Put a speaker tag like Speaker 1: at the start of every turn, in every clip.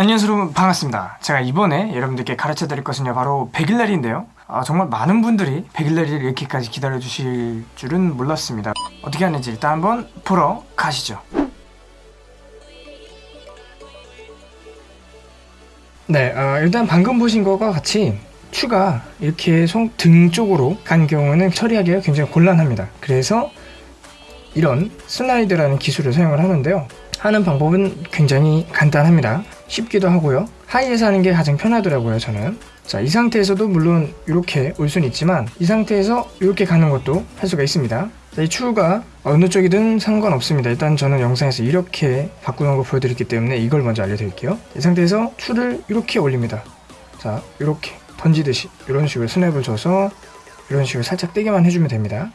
Speaker 1: 안녕하세요 여러분. 반갑습니다. 제가 이번에 여러분들께 가르쳐 드릴 것은요 바로 백일날인데요. 아, 정말 많은 분들이 백일날을 이렇게까지 기다려 주실 줄은 몰랐습니다. 어떻게 하는지 일단 한번 보러 가시죠. 네 어, 일단 방금 보신 것과 같이 추가 이렇게 손등 쪽으로 간 경우는 처리하기가 굉장히 곤란합니다. 그래서 이런 슬라이드라는 기술을 사용을 하는데요. 하는 방법은 굉장히 간단합니다 쉽기도 하고요. 하이에서 하는 게 가장 편하더라고요 저는. 자 이 상태에서도 물론 이렇게 올 수는 있지만 이 상태에서 이렇게 가는 것도 할 수가 있습니다. 자, 이 추가 어느 쪽이든 상관없습니다. 일단 저는 영상에서 이렇게 바꾸는 거 보여드렸기 때문에 이걸 먼저 알려드릴게요. 이 상태에서 추를 이렇게 올립니다. 자 이렇게 던지듯이 이런 식으로 스냅을 줘서 이런 식으로 살짝 떼게만 해주면 됩니다.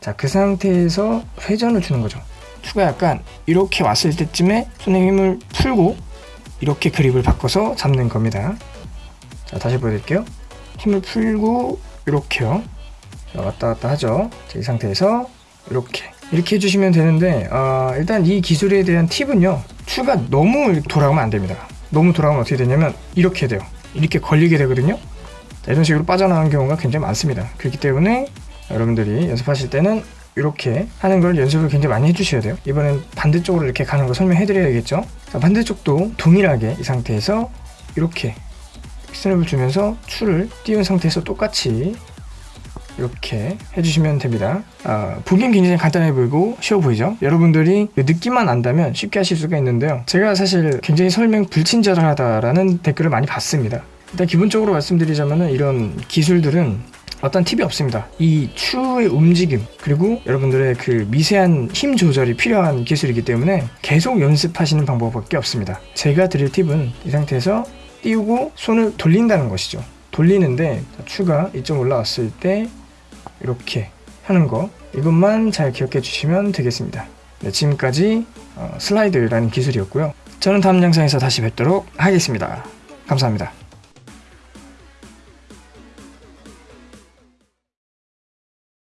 Speaker 1: 자 그 상태에서 회전을 주는 거죠. 추가 약간 이렇게 왔을 때쯤에 손에 힘을 풀고 이렇게 그립을 바꿔서 잡는 겁니다. 자 다시 보여드릴게요. 힘을 풀고 이렇게요. 자, 왔다 갔다 하죠. 자, 이 상태에서 이렇게. 이렇게 해주시면 되는데 어, 일단 이 기술에 대한 팁은요. 추가 너무 돌아가면 안 됩니다. 너무 돌아가면 어떻게 되냐면 이렇게 돼요. 이렇게 걸리게 되거든요. 자, 이런 식으로 빠져나가는 경우가 굉장히 많습니다. 그렇기 때문에 여러분들이 연습하실 때는 이렇게 하는 걸 연습을 굉장히 많이 해주셔야 돼요. 이번엔 반대쪽으로 이렇게 가는 거 설명해 드려야겠죠? 자, 반대쪽도 동일하게 이 상태에서 이렇게 스냅을 주면서 추를 띄운 상태에서 똑같이 이렇게 해주시면 됩니다. 아, 보기엔 굉장히 간단해 보이고 쉬워 보이죠? 여러분들이 느낌만 안다면 쉽게 하실 수가 있는데요. 제가 사실 굉장히 설명 불친절하다라는 댓글을 많이 받습니다. 일단 기본적으로 말씀드리자면 이런 기술들은 어떤 팁이 없습니다. 이 추의 움직임 그리고 여러분들의 그 미세한 힘 조절이 필요한 기술이기 때문에 계속 연습하시는 방법밖에 없습니다. 제가 드릴 팁은 이 상태에서 띄우고 손을 돌린다는 것이죠. 돌리는데 추가 이쪽 올라왔을 때 이렇게 하는 거 이것만 잘 기억해 주시면 되겠습니다. 네, 지금까지 어, 슬라이드라는 기술이었고요. 저는 다음 영상에서 다시 뵙도록 하겠습니다. 감사합니다.